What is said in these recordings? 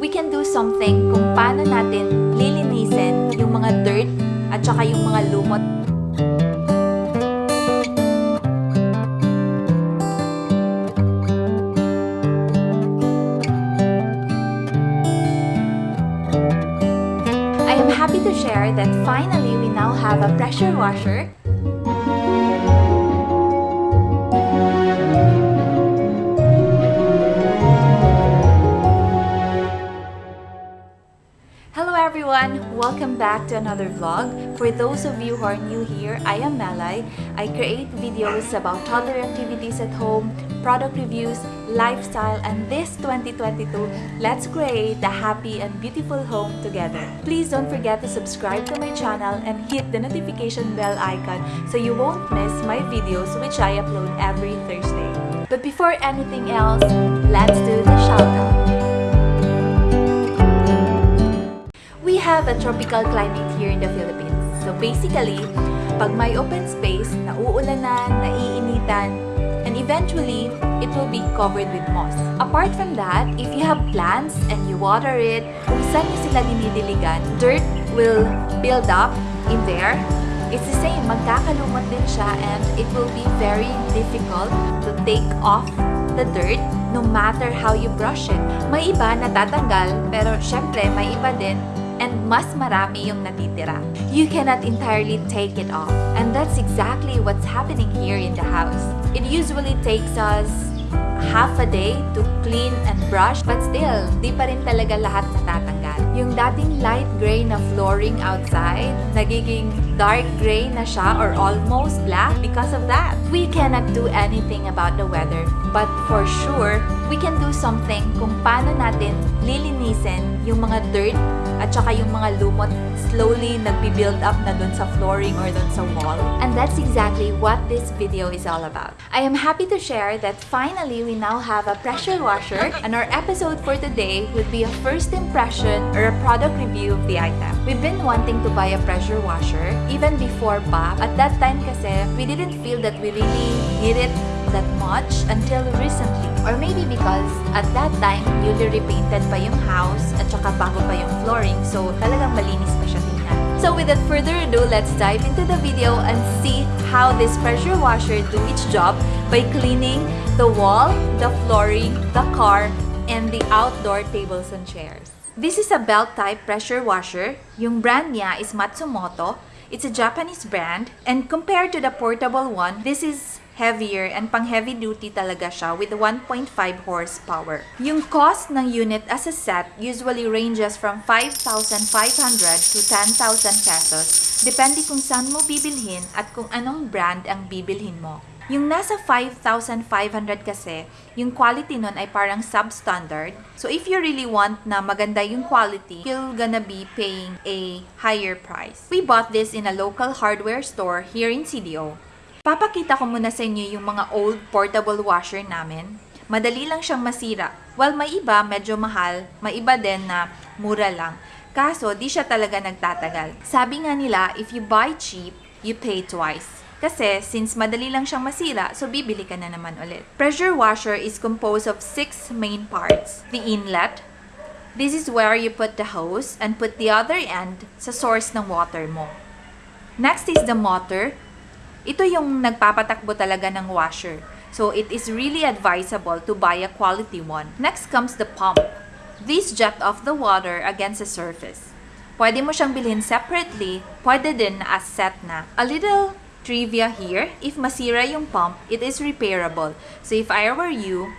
we can do something kung paano natin lilinisin yung mga dirt at saka yung mga lumot. I am happy to share that finally we now have a pressure washer Welcome back to another vlog. For those of you who are new here, I am Malay. I create videos about toddler activities at home, product reviews, lifestyle, and this 2022, let's create a happy and beautiful home together. Please don't forget to subscribe to my channel and hit the notification bell icon so you won't miss my videos which I upload every Thursday. But before anything else, let's do the shoutout. Have a tropical climate here in the Philippines. So basically, pag may open space, nauulanan, naiinitan, and eventually, it will be covered with moss. Apart from that, if you have plants and you water it, kung saan nyo sila dinidiligan, dirt will build up in there. It's the same, magkakalumot din siya and it will be very difficult to take off the dirt no matter how you brush it. May iba natatanggal, pero syempre may iba din and mas marami yung natitira. You cannot entirely take it off. And that's exactly what's happening here in the house. It usually takes us half a day to clean and brush, but still, di pa rin talaga lahat natatanggal. Yung dating light gray na flooring outside, nagiging dark gray na siya or almost black because of that. We cannot do anything about the weather, but for sure, we can do something kung paano natin lilinisin yung mga dirt at saka yung mga lumot slowly nagbi-build up na dun sa flooring or dun sa wall. And that's exactly what this video is all about. I am happy to share that finally we now have a pressure washer and our episode for today would be a first impression or a product review of the item. We've been wanting to buy a pressure washer even before pa. At that time kasi, we didn't feel that we really need it that much until recently. Or maybe because at that time, newly repainted pa yung house at saka bago pa yung flooring. So talagang malinis pa siya tingnan. So without further ado, let's dive into the video and see how this pressure washer do its job by cleaning the wall, the flooring, the car, and the outdoor tables and chairs. This is a belt-type pressure washer. Yung brand niya is Matsumoto. It's a Japanese brand. And compared to the portable one, this is heavier and pang heavy duty talaga siya with 1.5 horsepower. Yung cost ng unit as a set usually ranges from 5,500 to 10,000 pesos depende kung saan mo bibilhin at kung anong brand ang bibilhin mo. Yung nasa 5,500 kasi, yung quality nun ay parang substandard. So if you really want na maganda yung quality, you're gonna be paying a higher price. We bought this in a local hardware store here in CDO. Papakita ko muna sa inyo yung mga old portable washer namin. Madali lang siyang masira. While may iba medyo mahal, may iba din na mura lang. Kaso, di siya talaga nagtatagal. Sabi nga nila, if you buy cheap, you pay twice. Kasi, since madali lang siyang masira, so bibili ka na naman ulit. Pressure washer is composed of six main parts. The inlet, this is where you put the hose and put the other end sa source ng water mo. Next is the motor. Ito yung nagpapatakbo talaga ng washer. So, it is really advisable to buy a quality one. Next comes the pump. This jet off the water against the surface. Pwede mo siyang bilhin separately, pwede din as set na. A little trivia here, if masira yung pump, it is repairable. So if I were you,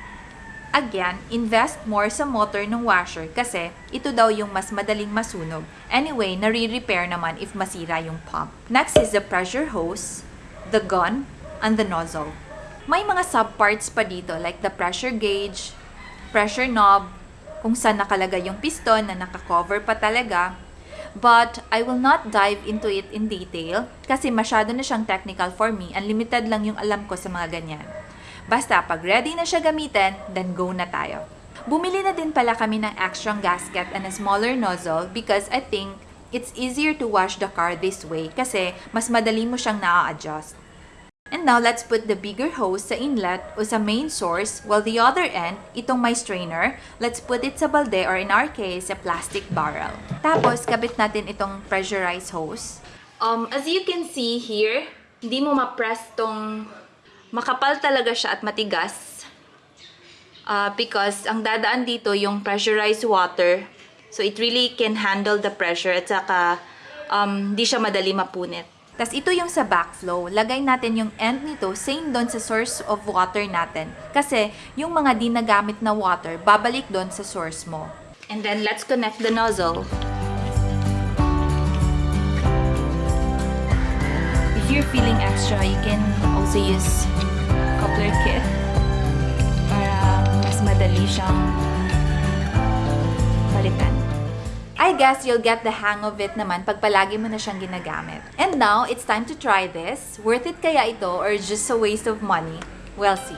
again, invest more sa motor ng washer kasi ito daw yung mas madaling masunog. Anyway, nare-repair naman if masira yung pump. Next is the pressure hose, the gun, and the nozzle. May mga subparts pa dito like the pressure gauge, pressure knob, kung saan nakalagay yung piston na nakakover pa talaga. But I will not dive into it in detail kasi masyado na siyang technical for me and limited lang yung alam ko sa mga ganyan. Basta pag ready na siya gamitin, then go na tayo. Bumili na din pala kami ng extra gasket and a smaller nozzle because I think it's easier to wash the car this way kasi mas madali mo siyang na-adjust. And now, let's put the bigger hose sa inlet o sa main source while the other end, itong may strainer, let's put it sa balde or in our case, sa plastic barrel. Tapos, kabit natin itong pressurized hose. Um, as you can see here, hindi mo ma-press tong makapal talaga siya at matigas. Uh, because ang dadaan dito yung pressurized water. So, it really can handle the pressure at saka um, di siya madali mapunit. Tapos ito yung sa backflow, lagay natin yung end nito same doon sa source of water natin. Kasi yung mga di nagamit na water, babalik doon sa source mo. And then let's connect the nozzle. If you're feeling extra, you can also use coupler kit para mas madali siyang I guess you'll get the hang of it naman pag palagi mo na siyang ginagamit. And now, it's time to try this. Worth it kaya ito or just a waste of money? We'll see.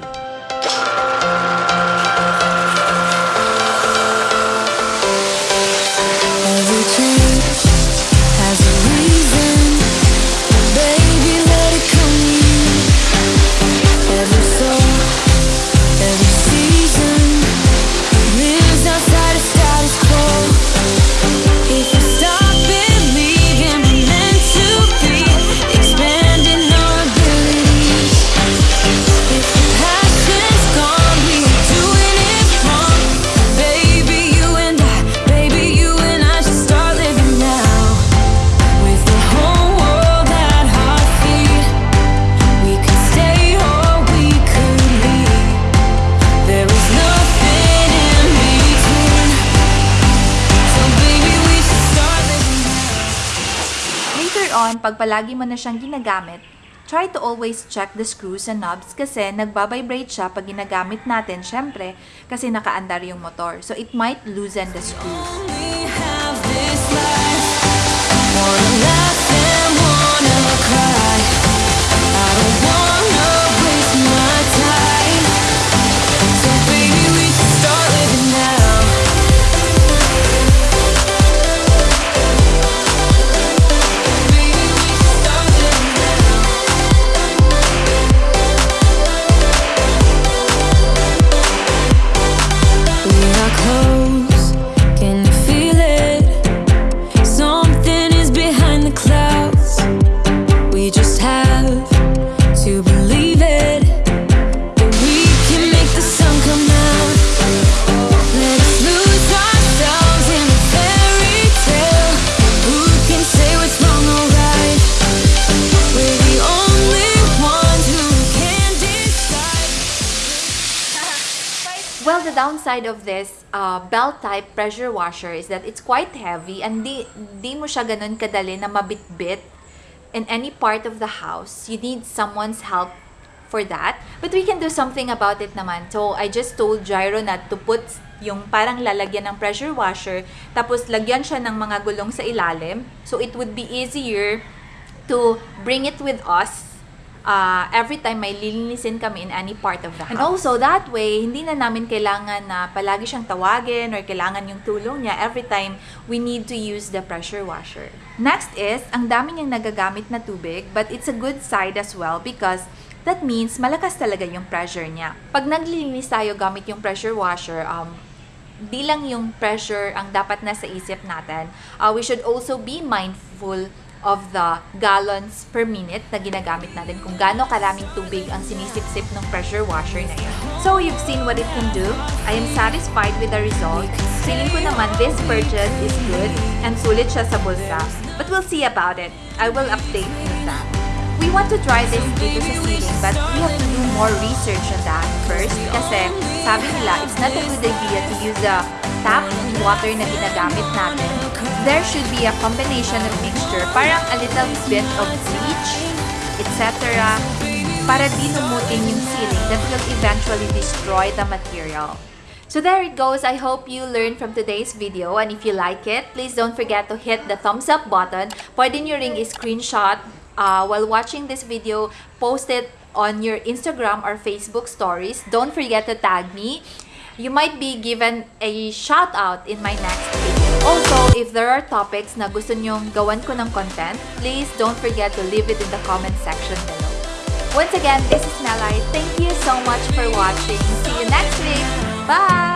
On, pag palagi mo na siyang ginagamit, try to always check the screws and knobs kasi nagbabibrate siya pag ginagamit natin, syempre, kasi nakaandar yung motor. So, it might loosen the screws. Well, the downside of this uh, belt-type pressure washer is that it's quite heavy and di, di mo siya ganun kadali na mabitbit in any part of the house. You need someone's help for that. But we can do something about it naman. So, I just told Gyro na to put yung parang lalagyan ng pressure washer, tapos lagyan siya ng mga gulong sa ilalim. So, it would be easier to bring it with us uh, every time may lilinisin kami in any part of the house. And also, that way, hindi na namin kailangan na palagi siyang tawagin or kailangan yung tulong niya every time we need to use the pressure washer. Next is, ang dami niyang nagagamit na tubig, but it's a good side as well because that means malakas talaga yung pressure niya. Pag naglilinis tayo gamit yung pressure washer, um, di lang yung pressure ang dapat nasa isip natin. Uh, we should also be mindful of the gallons per minute na ginagamit natin kung gaano karaming tubig ang sinisip-sip ng pressure washer na yun. So, you've seen what it can do. I am satisfied with the result. Feeling ko naman this purchase is good and sulit siya sa bulsa. But we'll see about it. I will update with that. We want to try this dito sa ceiling but we have to do more research on that first kasi sabi nila it's not a good idea to use the tap water na ginagamit natin. There should be a combination of mixture, parang a little bit of bleach, etc. para di lumutin yung ceiling that will eventually destroy the material. So there it goes. I hope you learned from today's video. And if you like it, please don't forget to hit the thumbs up button. Pwede nyo ring screenshot uh, while watching this video. Post it on your Instagram or Facebook stories. Don't forget to tag me. You might be given a shout out in my next video. Also, if there are topics na gusto nyong gawan ko ng content, please don't forget to leave it in the comment section below. Once again, this is Melai. Thank you so much for watching. See you next week. Bye!